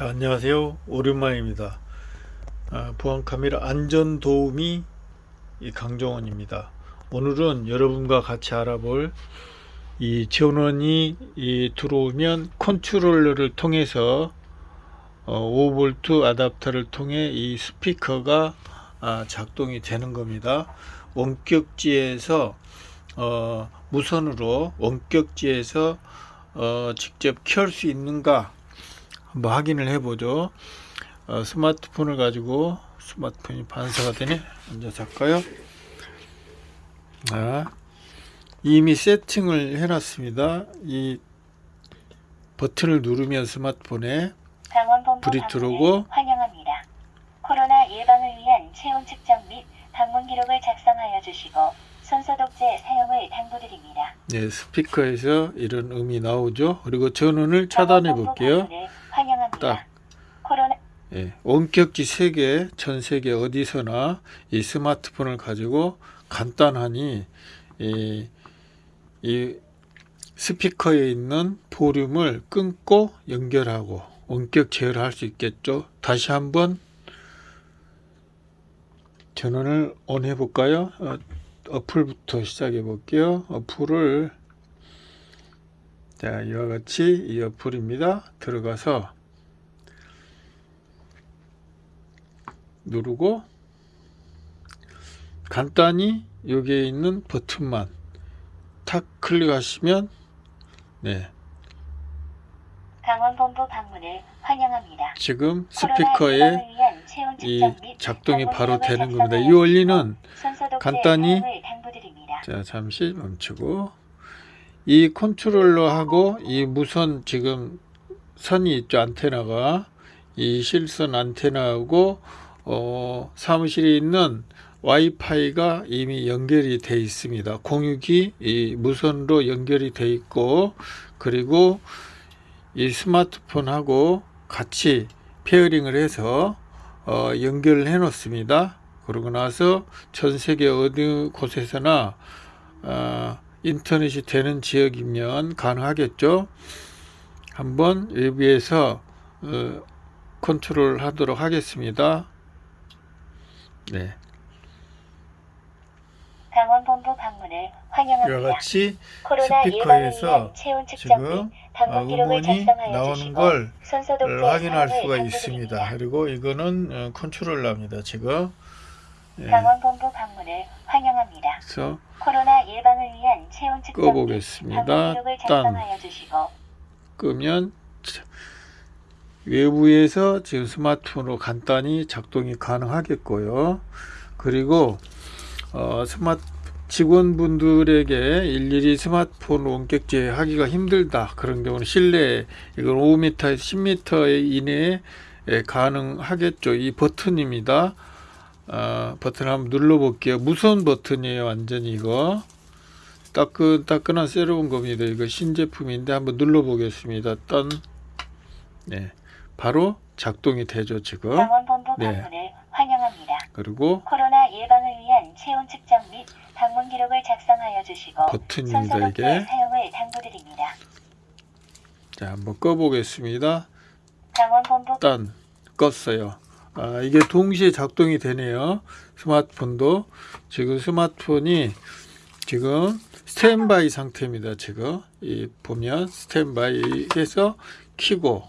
자 안녕하세요. 오랜만입니다. 아, 보안카메라 안전도우미 이 강정원입니다. 오늘은 여러분과 같이 알아볼 이 전원이 이 들어오면 컨트롤러를 통해서 어, 5V 아답터를 통해 이 스피커가 아, 작동이 되는 겁니다. 원격지에서 어, 무선으로 원격지에서 어, 직접 켤 수 있는가 한번 확인을 해보죠. 어, 스마트폰을 가지고 스마트폰이 반사가 되네. 앉아서 할까요? 아, 이미 세팅을 해놨습니다. 이 버튼을 누르면 스마트폰에 불이 들어오고 환영합니다. 코로나 예방을 위한 체온 측정 및 방문 기록을 작성하여 주시고 손소독제 사용을 당부드립니다. 네, 스피커에서 이런 음이 나오죠. 그리고 전원을 차단해 볼게요. 딱. 코로나 예, 원격지 세계 전 세계 어디서나 이 스마트폰을 가지고 간단하니 이, 이 스피커에 있는 볼륨을 끊고 연결하고 원격 제어를 할 수 있겠죠. 다시 한번 전원을 ON 해 볼까요? 어, 어플부터 시작해 볼게요. 어플을 자 이와 같이 이 어플입니다. 들어가서 누르고 간단히 여기에 있는 버튼만 탁 클릭하시면 네 강원본부 방문을 환영합니다. 지금 스피커에 이 작동이 바로 되는 겁니다. 이 원리는 간단히. 자 잠시 멈추고 이 컨트롤러하고 이 무선 지금 선이 있죠 안테나가 이 실선 안테나하고 어, 사무실에 있는 와이파이가 이미 연결이 돼 있습니다 공유기 이 무선으로 연결이 돼 있고 그리고 이 스마트폰하고 같이 pairing을 해서 어, 연결을 해 놓습니다 그러고 나서 전 세계 어느 곳에서나 어, 인터넷이 되는 지역이면 가능하겠죠. 한번 외부에서 어, 컨트롤 하도록 하겠습니다. 네, 강원본부 방문을 이와 환영합니다. 같이 코로나 예방을 스피커에서 지금 기록을 음원이 나오는 걸 확인할 수가. 있습니다. 그리고 이거는 어, 컨트롤러입니다. 지금 예, 강원본부 방문을 환영합니다. 그래서 코로나 예방을 위한 체온 측정 기록을 딴 작성하여 주시고 끄면 자, 외부에서 지금 스마트폰으로 간단히 작동이 가능하겠고요. 그리고 어, 스마트 직원분들에게 일일이 스마트폰 원격제 하기가 힘들다 그런 경우는 실내 이건 5m에서 10m 이내에 예, 가능하겠죠. 이 버튼입니다. 아, 버튼 한번 눌러 볼게요. 무선 버튼이에요. 완전히 이거 따끈따끈한 새로운 겁니다. 이거 신제품인데 한번 눌러 보겠습니다. 딴 네, 바로 작동이 되죠 지금. 강원본부 네. 방문을 환영합니다. 그리고 코로나 예방을 위한 체온 측정 및 방문 기록을 작성하여 주시고 버튼입니다 이게. 사용을 당부드립니다. 자 한번 꺼보겠습니다. 강원본부 딴 껐어요. 아 이게 동시에 작동이 되네요. 스마트폰도 지금 스마트폰이 지금 스탠바이 상태입니다. 지금 이 보면 스탠바이 해서 키고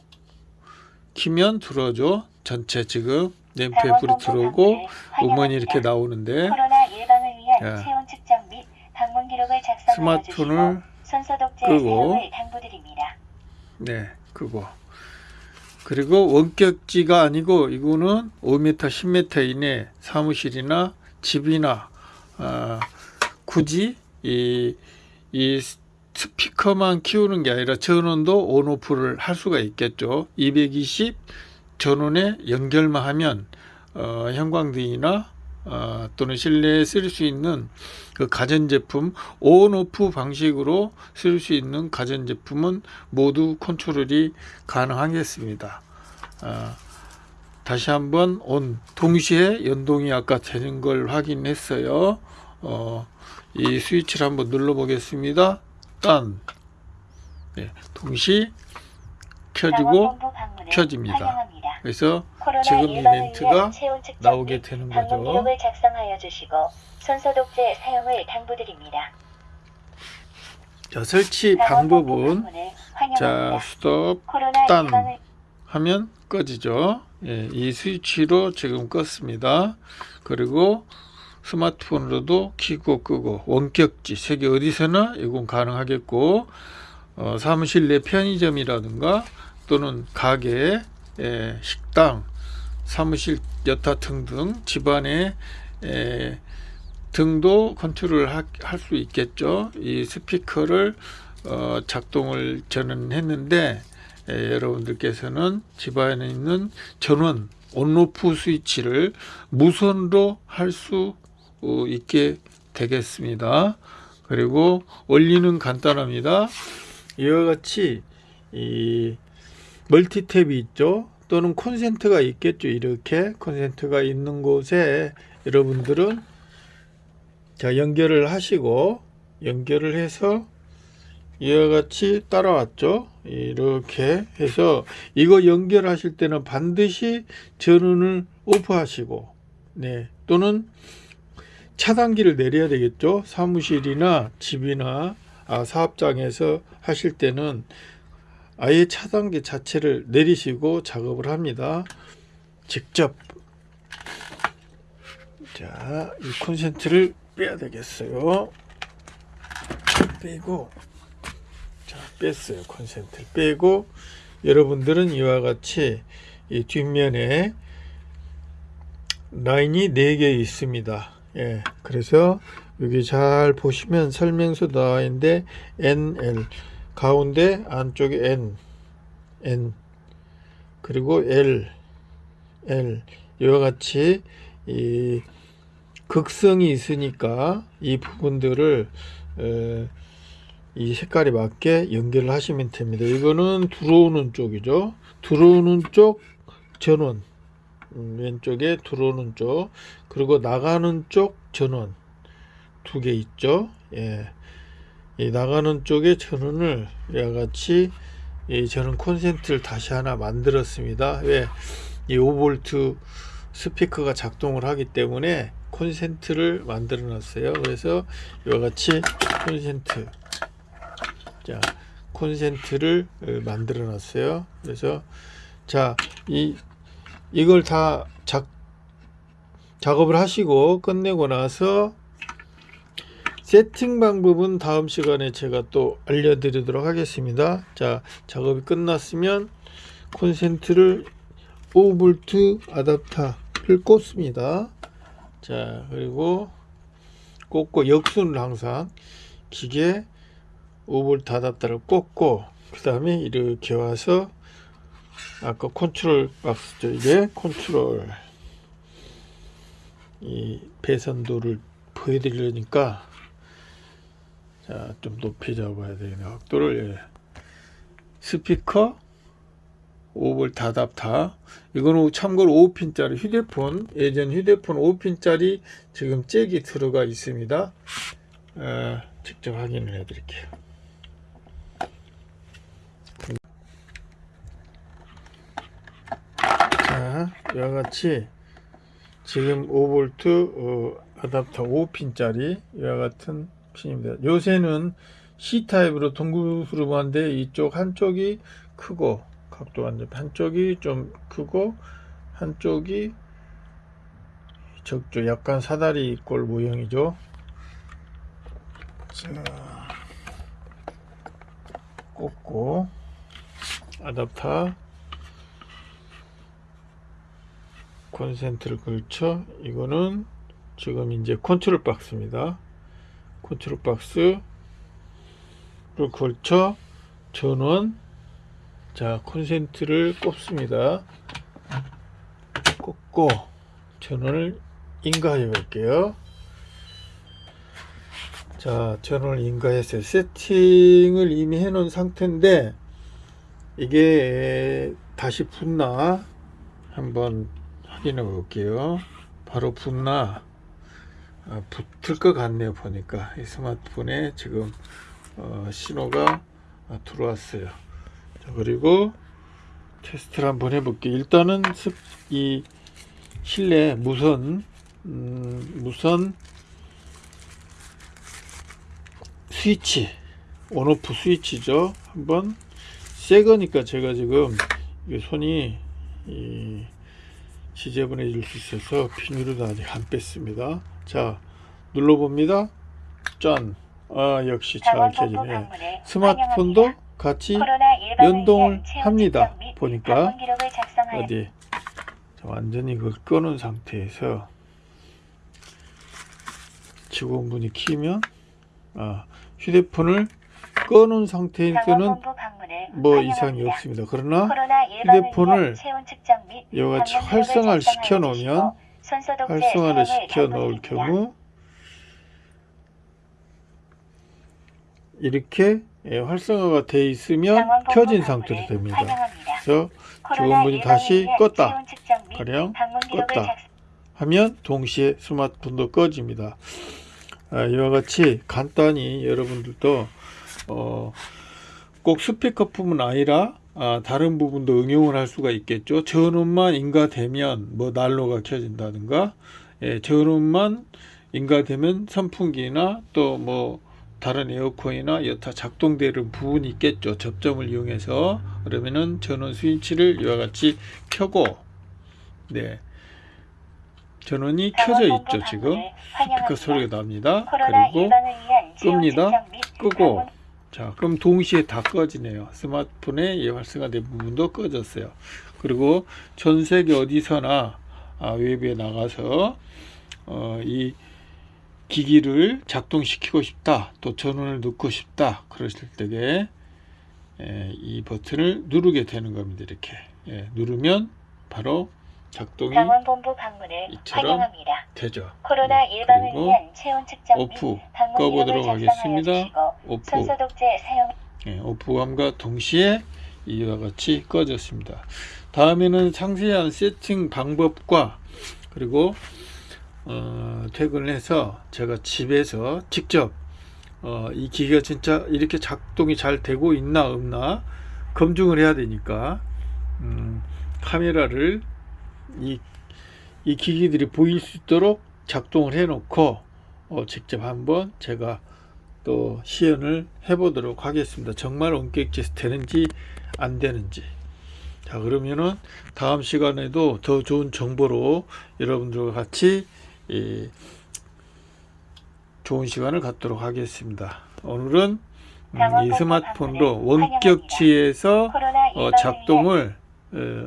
키면 들어줘. 전체 지금 램프에 불이 들어오고 음원이 이렇게 나오는데. 스마트폰을 끄고. 네, 그거. 그리고 원격지가 아니고 이거는 5m, 10m 이내 사무실이나 집이나 아, 굳이 이, 이 스피커만 키우는 게 아니라 전원도 온오프를 할 수가 있겠죠. 220 전원에 연결만 하면 어, 형광등이나 어, 또는 실내에 쓸 수 있는 그 가전제품 온오프 방식으로 쓸 수 있는 가전제품은 모두 컨트롤이 가능하겠습니다. 아, 다시 한번 온 동시에 연동이 아까 되는 걸 확인했어요. 어, 이 스위치를 한번 눌러 보겠습니다. 딴 네, 동시 켜지고 켜집니다. 그래서 지금 이 코로나 멘트가 예방을 위한 체온 측정 나오게 및 되는 거죠. 기록을 작성하여 주시고 손소독제 사용을 당부드립니다. 자, 설치 방법은 자. 스톱 딴. 하면 꺼지죠. 예, 이 스위치로 지금 껐습니다. 그리고 스마트폰으로도 켜고 끄고 원격지 세계 어디서나 이건 가능하겠고 어, 사무실 내 편의점이라든가 또는 가게, 예, 식당, 사무실 여타 등등 집안의 에, 등도 컨트롤 할 수 있겠죠. 이 스피커를 어, 작동을 저는 했는데 에, 여러분들께서는 집안에 있는 전원 온오프 스위치를 무선으로 할 수 있게 되겠습니다. 그리고 원리는 간단합니다. 이와 같이 이 멀티탭이 있죠. 또는 콘센트가 있겠죠. 이렇게 콘센트가 있는 곳에 여러분들은 자 연결을 하시고 연결을 해서 이와 같이 따라왔죠. 이렇게 해서 이거 연결하실 때는 반드시 전원을 오프하시고 네 또는 차단기를 내려야 되겠죠. 사무실이나 집이나 아, 사업장에서 하실 때는 아예 차단기 자체를 내리시고 작업을 합니다. 직접 자, 이 콘센트를 빼야 되겠어요. 빼고 자, 뺐어요. 콘센트를 빼고 여러분들은 이와 같이 이 뒷면에 라인이 4개 있습니다. 예. 그래서 여기 잘 보시면 설명서 나와 있는데 NL 가운데 안쪽에 N N 그리고 L L 이와 같이 이 극성이 있으니까 이 부분들을 에, 이 색깔이 맞게 연결을 하시면 됩니다. 이거는 들어오는 쪽이죠. 들어오는 쪽 전원 음, 왼쪽에 들어오는 쪽 그리고 나가는 쪽 전원 두 개 있죠. 예. 이 나가는 쪽에 전원을 이와 같이 이 저는 콘센트를 다시 하나 만들었습니다. 왜? 이 5V 스피커가 작동을 하기 때문에 콘센트를 만들어 놨어요. 그래서 이와 같이 콘센트 자 콘센트를 어, 만들어 놨어요. 그래서 자 이 이걸 다 작, 작업을 하시고 끝내고 나서 세팅 방법은 다음 시간에 제가 또 알려드리도록 하겠습니다. 자, 작업이 끝났으면 콘센트를 5V 아답터를 꽂습니다. 자, 그리고 꽂고 역순을 항상 기계 5V 아답터를 꽂고 그 다음에 이렇게 와서 아까 컨트롤 박스죠. 이게 컨트롤. 이 배선도를 보여드리려니까 자 좀 높이 잡아야 되겠네. 각도를 예. 스피커 5V 다답타 이거는 참고로 5핀짜리 휴대폰 예전 휴대폰 5핀짜리 지금 잭이 들어가 있습니다. 아, 직접 확인을 해 드릴게요 자, 이와 같이 지금 5V 어, 아답터 5핀짜리 이와 같은 핀입니다. 요새는 C타입으로 동그스름한데 이쪽 한쪽이 크고 각도 완전 한쪽이 좀 크고 한쪽이 적죠. 약간 사다리 꼴 모형이죠. 자, 꽂고 아답터 콘센트를 걸쳐. 이거는 지금 이제 컨트롤 박스입니다. 컨트롤 박스를 거쳐 전원 자 콘센트를 꼽습니다. 꽂고 전원을 인가해 볼게요. 자 전원을 인가했어요 세팅을 이미 해 놓은 상태인데 이게 다시 붙나? 한번 확인해 볼게요. 바로 붙나 아, 붙을 것 같네요. 보니까 이 스마트폰에 지금 어, 신호가 아, 들어왔어요. 자, 그리고 테스트를 한번 해볼게요. 일단은 습, 이 실내 무선 음, 무선 스위치 온오프 스위치죠. 한번 새 거니까 제가 지금 이 손이 이 지저분해 질 수 있어서 비닐도 아직 안 뺐습니다. 자 눌러봅니다. 짠. 아 역시 잘 켜지네. 스마트폰도 환영합니다. 같이 연동을 합니다. 보니까 어디 자, 완전히 그걸 꺼놓은 상태에서 직원분이 키면 아 휴대폰을 꺼놓은 방문을 뭐. 이상이 없습니다. 그러나 휴대폰을 위한 체온 측정 및 이와 같이 방문 기록을 활성화를 시켜 놓으면 활성화를 시켜 놓을. 경우 이렇게 예, 활성화가 돼 있으면 켜진 상태로 됩니다. 그래서 예방을 다시 껐다. 가령 껐다. 하면 동시에 스마트폰도 꺼집니다. 아, 이와 같이 간단히 여러분들도 어, 꼭 스피커뿐만 아니라 아, 다른 부분도 응용을 할 수가 있겠죠. 전원만 인가되면 뭐 난로가 켜진다든가 예, 전원만 인가되면 선풍기나 또 뭐 다른 에어컨이나 여타 작동되는 부분이 있겠죠. 접점을 이용해서 그러면은 전원 스위치를 이와 같이 켜고 네 전원이 켜져 있죠 지금 스피커. 소리가 납니다 그리고 끕니다. 끄고 자 그럼 동시에 다 꺼지네요. 스마트폰의 이 활성화된 부분도 꺼졌어요. 그리고 전 세계 어디서나 아, 외부에 나가서 어, 이 기기를 작동시키고 싶다 또 전원을 넣고 싶다 그러실 때에 예, 이 버튼을 누르게 되는 겁니다 이렇게. 예, 누르면 바로 작동이 강원본부 방문을 환영합니다. 되죠 코로나 네, 예방을 그리고 위한 체온 측정 및 오프 방문 꺼보도록 하겠습니다. 오프 손소독제 사용 예, 오프감과 동시에 이와 같이 꺼졌습니다. 다음에는 상세한 세팅 방법과 그리고 어, 퇴근해서 제가 집에서 직접 어, 이 기기가 진짜 이렇게 작동이 잘 되고 있나 없나 검증을 해야 되니까 음, 카메라를 이, 이 기기들이 보일 수 있도록 작동을 해 놓고 어, 직접 한번 제가 또 시연을 해 보도록 하겠습니다. 정말 원격지 되는지 안 되는지. 자 그러면은 다음 시간에도 더 좋은 정보로 여러분들과 같이 이 좋은 시간을 갖도록 하겠습니다. 오늘은 음, 이 스마트폰으로 원격지에서 어, 작동을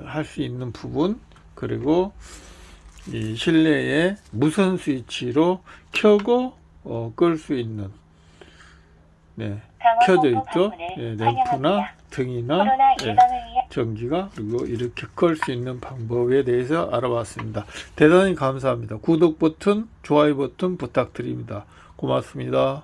할 수 있는 부분 그리고 이 실내에 무선 스위치로 켜고 어, 끌 수 있는 네, 켜져 있죠. 환영합니다. 램프나 등이나 위한 전기가 그리고 이렇게 끌 수 있는 방법에 대해서 알아봤습니다. 대단히 감사합니다. 구독 버튼, 좋아요 버튼 부탁드립니다. 고맙습니다.